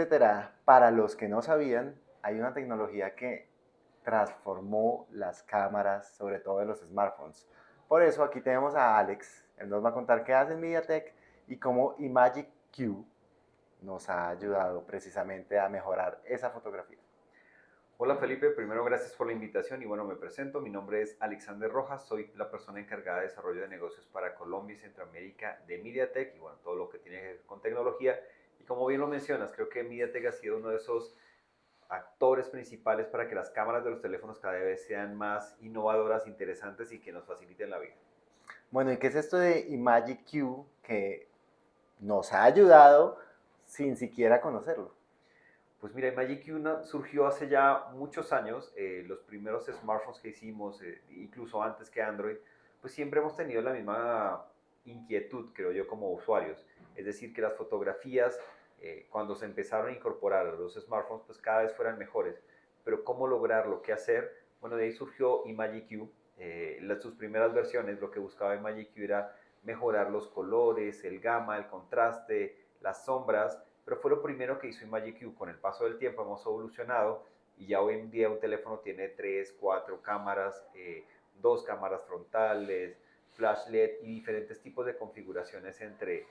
etcétera. Para los que no sabían, hay una tecnología que transformó las cámaras, sobre todo de los smartphones. Por eso aquí tenemos a Alex, él nos va a contar qué hace en MediaTek y cómo Imagic Q nos ha ayudado precisamente a mejorar esa fotografía. Hola Felipe, primero gracias por la invitación y bueno, me presento, mi nombre es Alexander Rojas, soy la persona encargada de desarrollo de negocios para Colombia y Centroamérica de MediaTek y bueno, todo lo que tiene que ver con tecnología como bien lo mencionas, creo que MediaTek ha sido uno de esos actores principales para que las cámaras de los teléfonos cada vez sean más innovadoras, interesantes y que nos faciliten la vida. Bueno, ¿y qué es esto de Imagic Q que nos ha ayudado sin siquiera conocerlo? Pues mira, Magic Q surgió hace ya muchos años. Eh, los primeros smartphones que hicimos, eh, incluso antes que Android, pues siempre hemos tenido la misma inquietud, creo yo, como usuarios. Es decir, que las fotografías, eh, cuando se empezaron a incorporar los smartphones, pues cada vez fueran mejores. Pero ¿cómo lograrlo? ¿Qué hacer? Bueno, de ahí surgió Imagic Q. las, sus primeras versiones, lo que buscaba Imagic Q era mejorar los colores, el gama, el contraste, las sombras, pero fue lo primero que hizo Magic Q. Con el paso del tiempo hemos evolucionado y ya hoy en día un teléfono tiene 3, 4 cámaras, eh, dos cámaras frontales, flash LED y diferentes tipos de configuraciones entre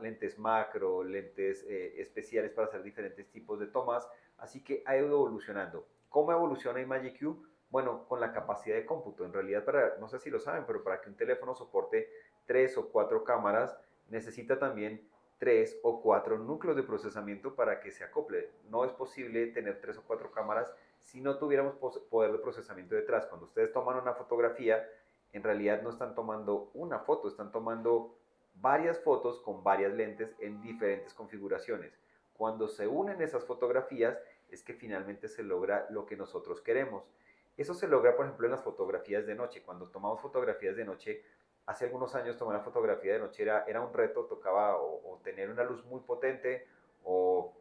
lentes macro, lentes eh, especiales para hacer diferentes tipos de tomas. Así que ha ido evolucionando. ¿Cómo evoluciona Magic Q? Bueno, con la capacidad de cómputo. En realidad, para, no sé si lo saben, pero para que un teléfono soporte tres o cuatro cámaras, necesita también tres o cuatro núcleos de procesamiento para que se acople. No es posible tener tres o cuatro cámaras si no tuviéramos poder de procesamiento detrás. Cuando ustedes toman una fotografía, en realidad no están tomando una foto, están tomando varias fotos con varias lentes en diferentes configuraciones. Cuando se unen esas fotografías es que finalmente se logra lo que nosotros queremos. Eso se logra, por ejemplo, en las fotografías de noche. Cuando tomamos fotografías de noche, hace algunos años tomar la fotografía de noche era, era un reto, tocaba o, tener una luz muy potente o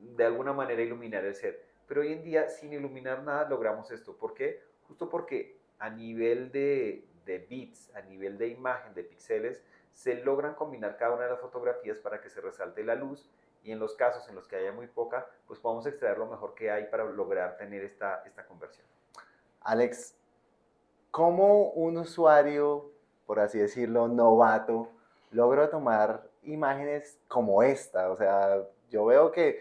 de alguna manera iluminar el set. Pero hoy en día, sin iluminar nada, logramos esto. ¿Por qué? Justo porque a nivel de, de bits, a nivel de imagen, de píxeles, se logran combinar cada una de las fotografías para que se resalte la luz y en los casos en los que haya muy poca, pues podamos extraer lo mejor que hay para lograr tener esta, esta conversión. Alex, ¿cómo un usuario por así decirlo, novato, logro tomar imágenes como esta. O sea, yo veo que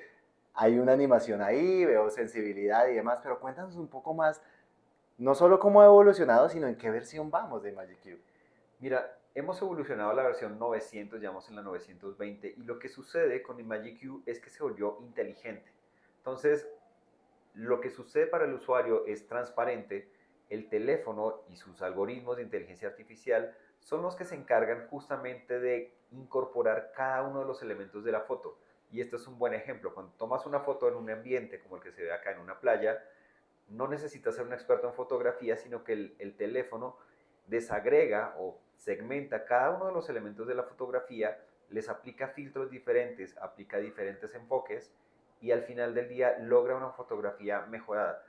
hay una animación ahí, veo sensibilidad y demás, pero cuéntanos un poco más, no solo cómo ha evolucionado, sino en qué versión vamos de Magic Cube. Mira, hemos evolucionado a la versión 900, ya vamos en la 920, y lo que sucede con Magic Cube es que se volvió inteligente. Entonces, lo que sucede para el usuario es transparente, el teléfono y sus algoritmos de inteligencia artificial son los que se encargan justamente de incorporar cada uno de los elementos de la foto. Y esto es un buen ejemplo. Cuando tomas una foto en un ambiente como el que se ve acá en una playa, no necesitas ser un experto en fotografía, sino que el, el teléfono desagrega o segmenta cada uno de los elementos de la fotografía, les aplica filtros diferentes, aplica diferentes enfoques y al final del día logra una fotografía mejorada.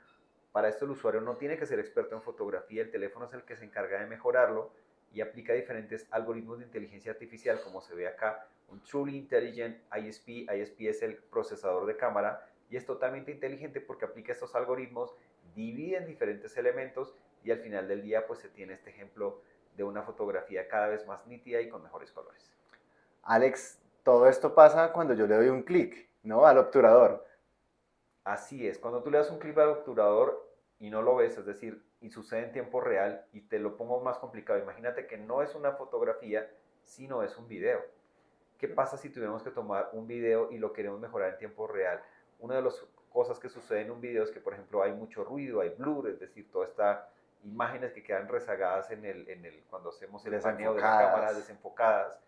Para esto el usuario no tiene que ser experto en fotografía, el teléfono es el que se encarga de mejorarlo y aplica diferentes algoritmos de inteligencia artificial, como se ve acá, un Truly Intelligent ISP, ISP es el procesador de cámara, y es totalmente inteligente porque aplica estos algoritmos, divide en diferentes elementos y al final del día pues se tiene este ejemplo de una fotografía cada vez más nítida y con mejores colores. Alex, todo esto pasa cuando yo le doy un clic, ¿no? Al obturador. Así es, cuando tú le das un clic al obturador y no lo ves, es decir, y sucede en tiempo real, y te lo pongo más complicado, imagínate que no es una fotografía, sino es un video. ¿Qué pasa si tuviéramos que tomar un video y lo queremos mejorar en tiempo real? Una de las cosas que sucede en un video es que, por ejemplo, hay mucho ruido, hay blur, es decir, todas estas imágenes que quedan rezagadas en el, en el, cuando hacemos el paneo de la cámara, desenfocadas.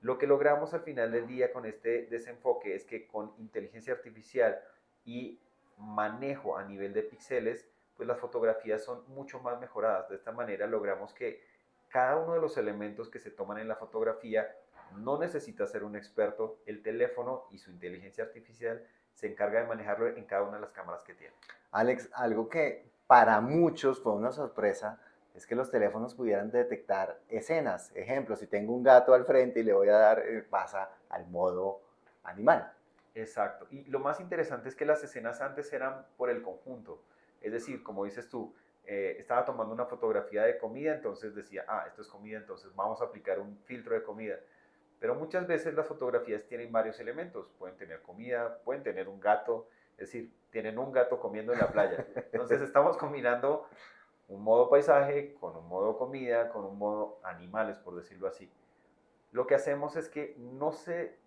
Lo que logramos al final del día con este desenfoque es que con inteligencia artificial y manejo a nivel de píxeles, pues las fotografías son mucho más mejoradas. De esta manera logramos que cada uno de los elementos que se toman en la fotografía no necesita ser un experto, el teléfono y su inteligencia artificial se encarga de manejarlo en cada una de las cámaras que tiene. Alex, algo que para muchos fue una sorpresa es que los teléfonos pudieran detectar escenas. Ejemplo, si tengo un gato al frente y le voy a dar, eh, pasa al modo animal. Exacto. Y lo más interesante es que las escenas antes eran por el conjunto. Es decir, como dices tú, eh, estaba tomando una fotografía de comida, entonces decía, ah, esto es comida, entonces vamos a aplicar un filtro de comida. Pero muchas veces las fotografías tienen varios elementos. Pueden tener comida, pueden tener un gato, es decir, tienen un gato comiendo en la playa. Entonces estamos combinando un modo paisaje con un modo comida, con un modo animales, por decirlo así. Lo que hacemos es que no se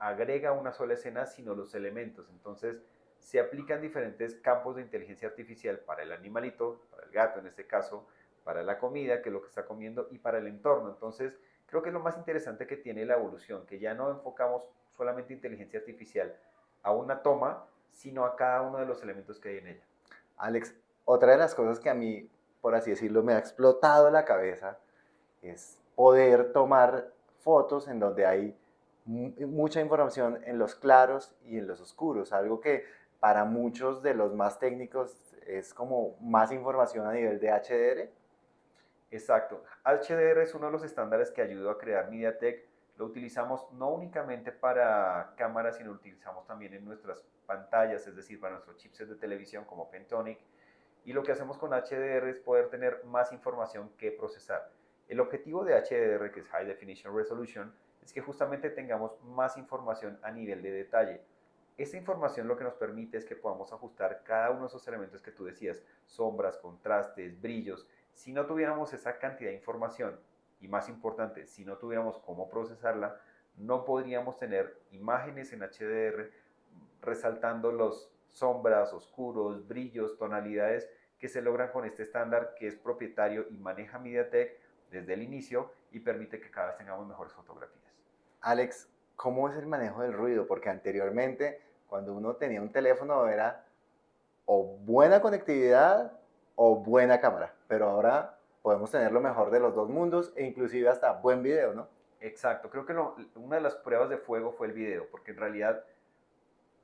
agrega una sola escena, sino los elementos. Entonces, se aplican diferentes campos de inteligencia artificial para el animalito, para el gato en este caso, para la comida, que es lo que está comiendo, y para el entorno. Entonces, creo que es lo más interesante que tiene la evolución, que ya no enfocamos solamente inteligencia artificial a una toma, sino a cada uno de los elementos que hay en ella. Alex, otra de las cosas que a mí, por así decirlo, me ha explotado la cabeza es poder tomar fotos en donde hay mucha información en los claros y en los oscuros, algo que para muchos de los más técnicos es como más información a nivel de HDR. Exacto. HDR es uno de los estándares que ayudó a crear MediaTek. Lo utilizamos no únicamente para cámaras, sino utilizamos también en nuestras pantallas, es decir, para nuestros chipsets de televisión como Pentonic. Y lo que hacemos con HDR es poder tener más información que procesar. El objetivo de HDR, que es High Definition Resolution, es que justamente tengamos más información a nivel de detalle. Esta información lo que nos permite es que podamos ajustar cada uno de esos elementos que tú decías, sombras, contrastes, brillos. Si no tuviéramos esa cantidad de información, y más importante, si no tuviéramos cómo procesarla, no podríamos tener imágenes en HDR resaltando los sombras, oscuros, brillos, tonalidades que se logran con este estándar que es propietario y maneja MediaTek desde el inicio y permite que cada vez tengamos mejores fotografías. Alex, ¿cómo es el manejo del ruido? Porque anteriormente, cuando uno tenía un teléfono, era o buena conectividad o buena cámara, pero ahora podemos tener lo mejor de los dos mundos e inclusive hasta buen video, ¿no? Exacto, creo que una de las pruebas de fuego fue el video, porque en realidad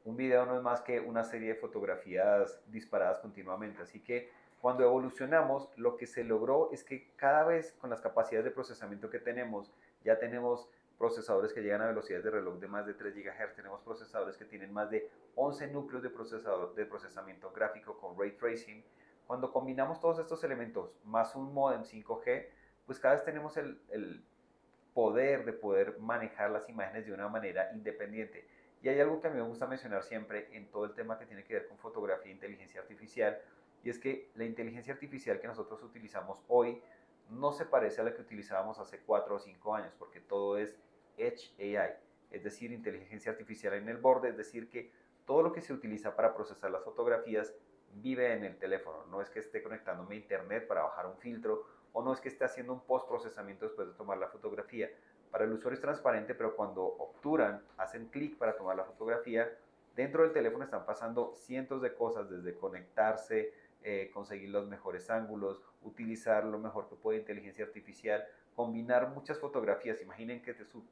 un video no es más que una serie de fotografías disparadas continuamente, así que cuando evolucionamos, lo que se logró es que cada vez con las capacidades de procesamiento que tenemos, ya tenemos procesadores que llegan a velocidades de reloj de más de 3 GHz, tenemos procesadores que tienen más de 11 núcleos de, procesador, de procesamiento gráfico con ray tracing. Cuando combinamos todos estos elementos más un modem 5G, pues cada vez tenemos el, el poder de poder manejar las imágenes de una manera independiente. Y hay algo que a mí me gusta mencionar siempre en todo el tema que tiene que ver con fotografía e inteligencia artificial, y es que la inteligencia artificial que nosotros utilizamos hoy no se parece a la que utilizábamos hace 4 o 5 años, porque todo es Edge AI, es decir, inteligencia artificial en el borde, es decir, que todo lo que se utiliza para procesar las fotografías vive en el teléfono, no es que esté conectándome a internet para bajar un filtro o no es que esté haciendo un post procesamiento después de tomar la fotografía. Para el usuario es transparente, pero cuando obturan, hacen clic para tomar la fotografía, dentro del teléfono están pasando cientos de cosas, desde conectarse, eh, conseguir los mejores ángulos, utilizar lo mejor que puede inteligencia artificial, combinar muchas fotografías. Imaginen que su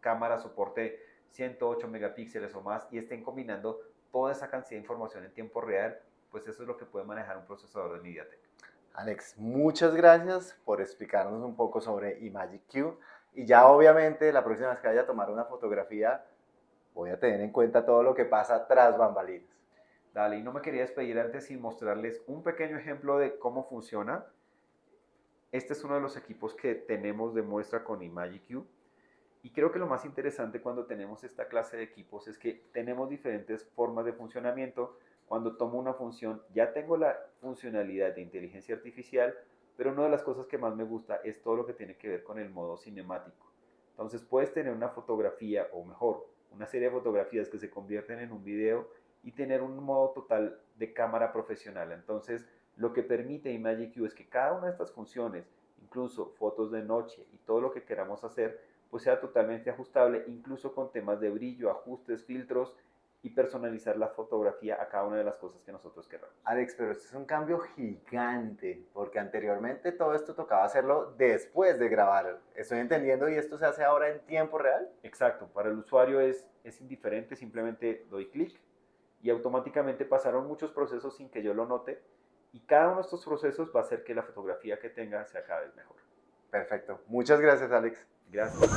cámara soporte 108 megapíxeles o más y estén combinando toda esa cantidad de información en tiempo real, pues eso es lo que puede manejar un procesador de MediaTek. Alex, muchas gracias por explicarnos un poco sobre Imagic Q. Y ya obviamente la próxima vez que vaya a tomar una fotografía, voy a tener en cuenta todo lo que pasa tras bambalinas. Dale, y no me quería despedir antes sin mostrarles un pequeño ejemplo de cómo funciona. Este es uno de los equipos que tenemos de muestra con ImagiQ. Y creo que lo más interesante cuando tenemos esta clase de equipos es que tenemos diferentes formas de funcionamiento. Cuando tomo una función, ya tengo la funcionalidad de inteligencia artificial, pero una de las cosas que más me gusta es todo lo que tiene que ver con el modo cinemático. Entonces puedes tener una fotografía, o mejor, una serie de fotografías que se convierten en un video y tener un modo total de cámara profesional. Entonces, lo que permite ImagiQ es que cada una de estas funciones, incluso fotos de noche y todo lo que queramos hacer, pues sea totalmente ajustable, incluso con temas de brillo, ajustes, filtros y personalizar la fotografía a cada una de las cosas que nosotros queramos. Alex, pero esto es un cambio gigante, porque anteriormente todo esto tocaba hacerlo después de grabar. Estoy entendiendo y esto se hace ahora en tiempo real. Exacto, para el usuario es, es indiferente, simplemente doy clic y automáticamente pasaron muchos procesos sin que yo lo note y cada uno de estos procesos va a hacer que la fotografía que tenga sea cada vez mejor. Perfecto. Muchas gracias, Alex. Gracias.